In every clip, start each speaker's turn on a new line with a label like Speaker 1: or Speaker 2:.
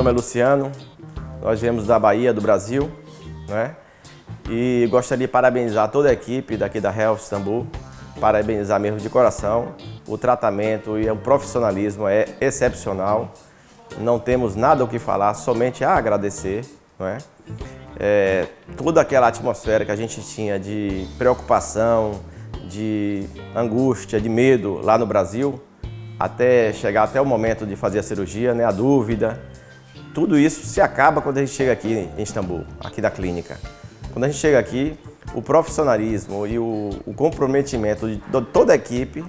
Speaker 1: nome é Luciano, nós viemos da Bahia, do Brasil, né? E gostaria de parabenizar toda a equipe daqui da Health Istambul, parabenizar mesmo de coração. O tratamento e o profissionalismo é excepcional, não temos nada o que falar, somente a agradecer, não é? É, toda aquela atmosfera que a gente tinha de preocupação, de angústia, de medo lá no Brasil, até chegar até o momento de fazer a cirurgia, né, a dúvida. Tudo isso se acaba quando a gente chega aqui em Istambul, aqui da clínica. Quando a gente chega aqui, o profissionalismo e o, o comprometimento de toda a equipe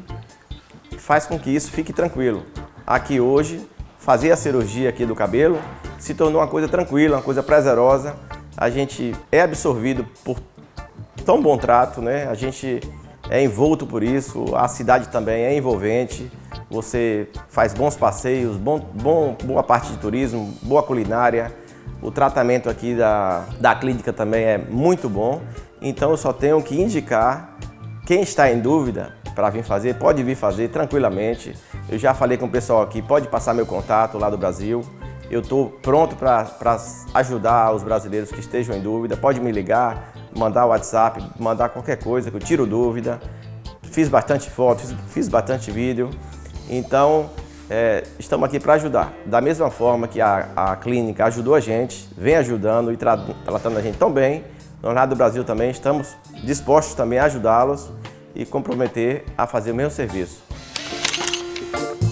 Speaker 1: faz com que isso fique tranquilo. Aqui hoje, fazer a cirurgia aqui do cabelo se tornou uma coisa tranquila, uma coisa prazerosa. A gente é absorvido por tão bom trato, né? A gente é envolto por isso, a cidade também é envolvente, você faz bons passeios, bom, bom, boa parte de turismo, boa culinária, o tratamento aqui da, da clínica também é muito bom, então eu só tenho que indicar quem está em dúvida para vir fazer, pode vir fazer tranquilamente. Eu já falei com o pessoal aqui, pode passar meu contato lá do Brasil. Eu estou pronto para ajudar os brasileiros que estejam em dúvida. Pode me ligar, mandar WhatsApp, mandar qualquer coisa que eu tiro dúvida. Fiz bastante foto, fiz, fiz bastante vídeo. Então, é, estamos aqui para ajudar. Da mesma forma que a, a, clínica ajudou a gente, vem ajudando e tra tratando a gente tão bem, nós lá do Brasil também estamos dispostos também a ajudá-los e comprometer a fazer o mesmo serviço.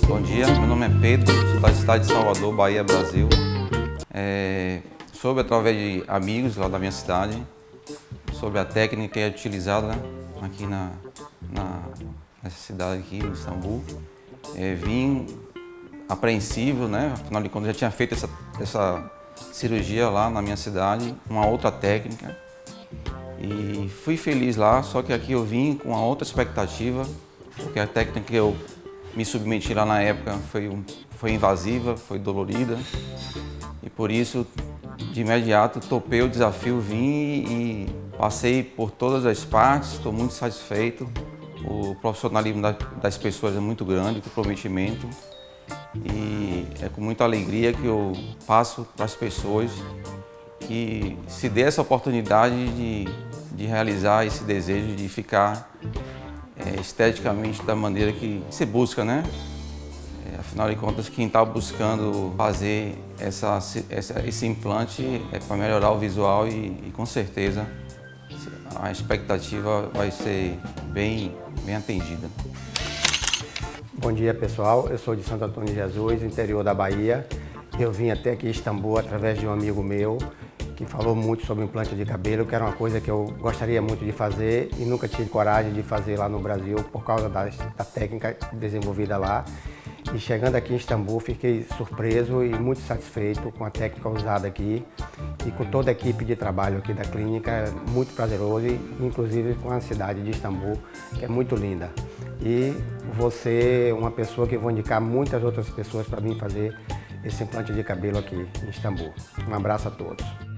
Speaker 2: Bom dia, meu nome é Pedro, sou da cidade de Salvador, Bahia, Brasil. É, soube através de amigos lá da minha cidade sobre a técnica que é utilizada aqui na, na, nessa cidade aqui, em Istambul. É, vim apreensivo, né? Afinal de contas, já tinha feito essa, essa cirurgia lá na minha cidade, uma outra técnica. E fui feliz lá, só que aqui eu vim com uma outra expectativa, porque a técnica que eu me submeti lá na época foi, foi invasiva, foi dolorida. E por isso, de imediato, topei o desafio, vim e passei por todas as partes, estou muito satisfeito. O profissionalismo das pessoas é muito grande, o comprometimento. E é com muita alegria que eu passo para as pessoas que se dê essa oportunidade de, de realizar esse desejo de ficar é, esteticamente da maneira que se busca, né? É, afinal de contas, quem está buscando fazer essa, essa, esse implante é para melhorar o visual e, e com certeza a expectativa vai ser bem, bem atendida.
Speaker 3: Bom dia pessoal, eu sou de Santo Antônio de Jesus, interior da Bahia. Eu vim até aqui Istambul através de um amigo meu que falou muito sobre implante de cabelo, que era uma coisa que eu gostaria muito de fazer e nunca tive coragem de fazer lá no Brasil por causa da, da técnica desenvolvida lá. E chegando aqui em Istambul, fiquei surpreso e muito satisfeito com a técnica usada aqui e com toda a equipe de trabalho aqui da clínica, muito prazeroso, inclusive com a cidade de Istambul, que é muito linda. E você é uma pessoa que vou indicar muitas outras pessoas para vir fazer esse implante de cabelo aqui em Istambul. Um abraço a todos.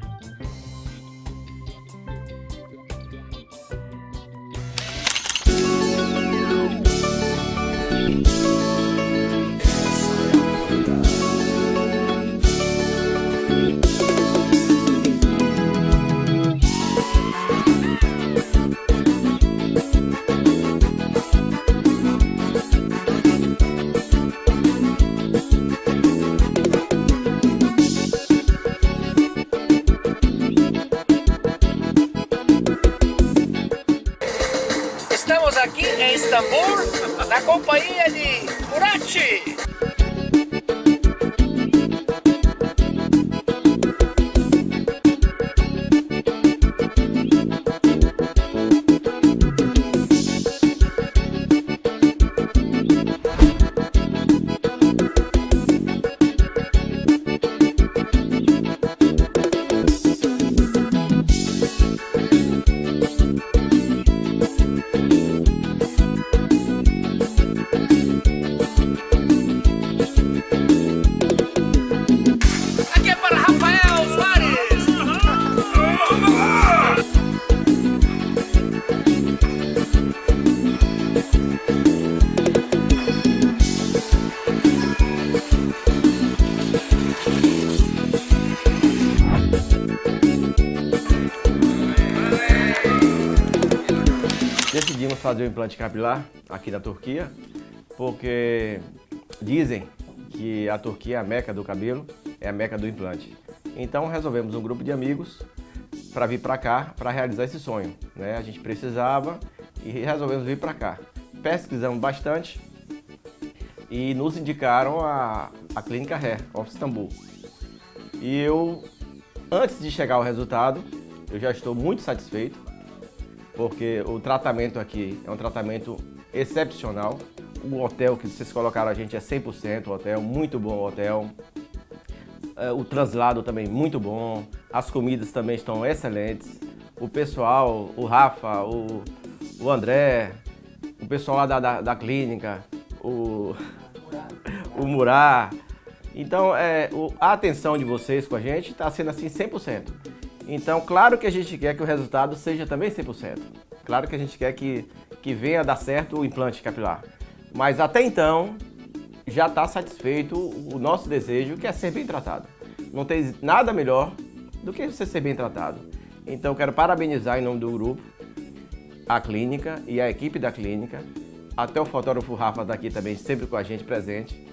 Speaker 4: Istambul, na companhia de Murati.
Speaker 1: Decidimos fazer o implante capilar aqui na Turquia, porque dizem que a Turquia é a meca do cabelo, é a meca do implante. Então resolvemos um grupo de amigos para vir para cá para realizar esse sonho. Né? A gente precisava e resolvemos vir para cá. Pesquisamos bastante e nos indicaram a, a Clínica Hair of Istambul. E eu, antes de chegar ao resultado, eu já estou muito satisfeito, porque o tratamento aqui é um tratamento excepcional. O hotel que vocês colocaram a gente é 100% hotel, muito bom hotel. É, o translado também muito bom, as comidas também estão excelentes. O pessoal, o Rafa, o, o André, o pessoal lá da, da, da clínica, o, o Murá. Então, é, o, a atenção de vocês com a gente está sendo assim 100%. Então, claro que a gente quer que o resultado seja também 100%. Claro que a gente quer que, que venha dar certo o implante capilar. Mas até então, já está satisfeito o nosso desejo, que é ser bem tratado. Não tem nada melhor do que você ser bem tratado. Então, quero parabenizar em nome do grupo a clínica e a equipe da clínica, até o fotógrafo Rafa daqui também, sempre com a gente presente.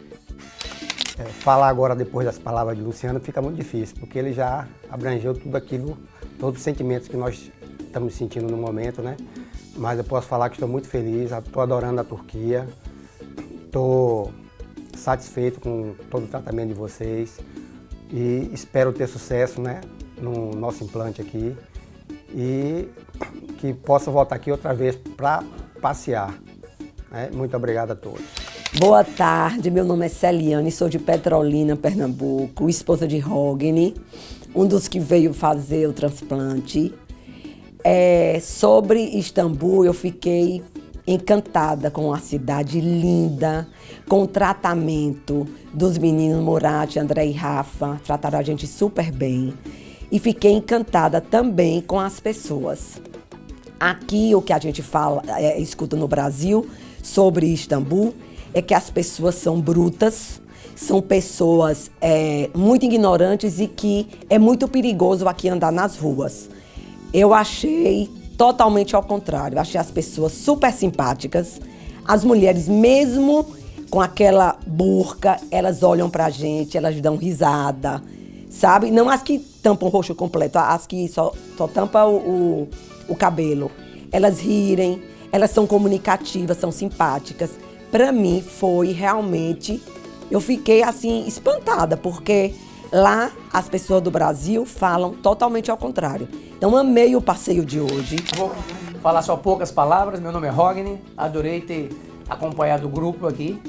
Speaker 3: É, falar agora, depois das palavras de Luciano, fica muito difícil, porque ele já abrangeu tudo aquilo, todos os sentimentos que nós estamos sentindo no momento, né? Mas eu posso falar que estou muito feliz, estou adorando a Turquia, estou satisfeito com todo o tratamento de vocês e espero ter sucesso né, no nosso implante aqui e que possa voltar aqui outra vez para passear. Né? Muito obrigado a todos.
Speaker 5: Boa tarde, meu nome é Celiane, sou de Petrolina, Pernambuco, esposa de Rogni, um dos que veio fazer o transplante. É, sobre Istambul, eu fiquei encantada com a cidade linda, com o tratamento dos meninos Murat, André e Rafa, trataram a gente super bem. E fiquei encantada também com as pessoas. Aqui, o que a gente fala, é, escuta no Brasil sobre Istambul, é que as pessoas são brutas, são pessoas é, muito ignorantes e que é muito perigoso aqui andar nas ruas. Eu achei totalmente ao contrário. Achei as pessoas super simpáticas. As mulheres, mesmo com aquela burca, elas olham pra gente, elas dão risada, sabe? Não as que tampam o rosto completo, as que só, só tampam o, o, o cabelo. Elas rirem, elas são comunicativas, são simpáticas. Pra mim foi realmente. Eu fiquei assim espantada, porque Lá, as pessoas do Brasil falam totalmente ao contrário. Então, amei o passeio de hoje.
Speaker 6: Vou falar só poucas palavras. Meu nome é Rogni. Adorei ter acompanhado o grupo aqui.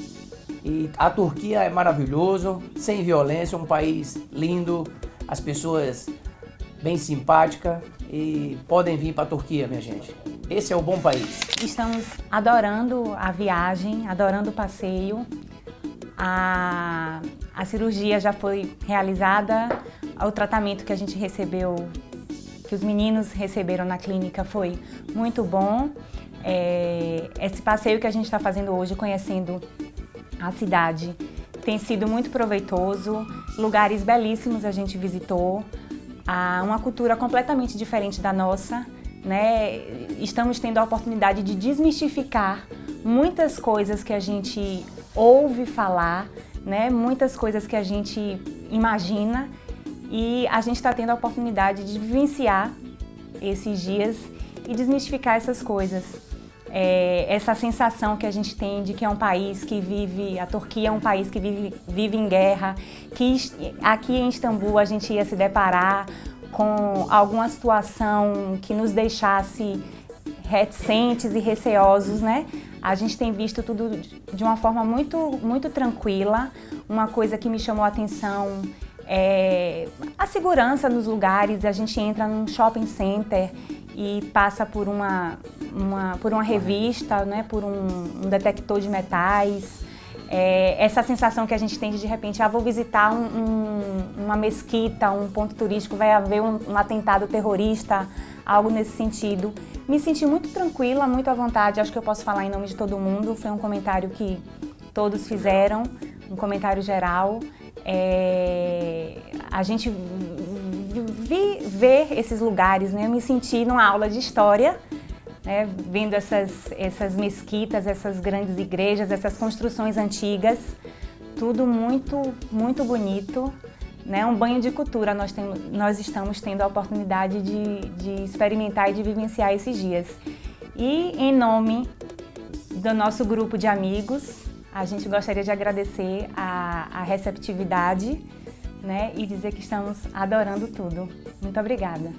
Speaker 6: E a Turquia é maravilhoso, sem violência, um país lindo, as pessoas bem simpáticas e podem vir para a Turquia, minha gente. Esse é o bom país.
Speaker 7: Estamos adorando a viagem, adorando o passeio. A, a cirurgia já foi realizada, o tratamento que a gente recebeu, que os meninos receberam na clínica foi muito bom. É, esse passeio que a gente está fazendo hoje, conhecendo a cidade, tem sido muito proveitoso. Lugares belíssimos a gente visitou, uma cultura completamente diferente da nossa. Né? Estamos tendo a oportunidade de desmistificar muitas coisas que a gente ouve falar, né? Muitas coisas que a gente imagina e a gente está tendo a oportunidade de vivenciar esses dias e desmistificar essas coisas. É, essa sensação que a gente tem de que é um país que vive, a Turquia é um país que vive, vive em guerra, que aqui em Istambul a gente ia se deparar com alguma situação que nos deixasse reticentes e receosos, né? A gente tem visto tudo de uma forma muito, muito tranquila. Uma coisa que me chamou a atenção é a segurança nos lugares. A gente entra num shopping center e passa por uma, uma por uma revista, né, por um, um detector de metais. É, essa sensação que a gente tem de, de repente, ah, vou visitar um, um, uma mesquita, um ponto turístico, vai haver um, um atentado terrorista, algo nesse sentido. Me senti muito tranquila, muito à vontade, acho que eu posso falar em nome de todo mundo. Foi um comentário que todos fizeram, um comentário geral. É, a gente vi, ver esses lugares, né? Eu me senti numa aula de história, né, vendo essas, essas mesquitas, essas grandes igrejas, essas construções antigas, tudo muito, muito bonito. Né, um banho de cultura nós, temos, nós estamos tendo a oportunidade de, de experimentar e de vivenciar esses dias. E em nome do nosso grupo de amigos, a gente gostaria de agradecer a, a receptividade né, e dizer que estamos adorando tudo. Muito obrigada.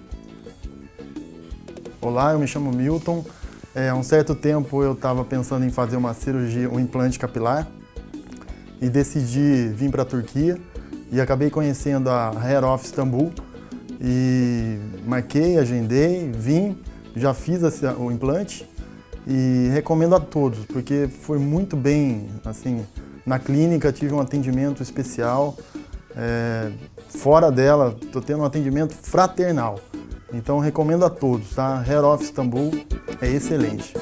Speaker 8: Olá, eu me chamo Milton. É, há um certo tempo eu estava pensando em fazer uma cirurgia, um implante capilar e decidi vir para a Turquia e acabei conhecendo a Hair of Istanbul e marquei, agendei, vim, já fiz o implante e recomendo a todos, porque foi muito bem, assim, na clínica tive um atendimento especial, é, fora dela estou tendo um atendimento fraternal. Então recomendo a todos, tá? Hair of Istanbul é excelente.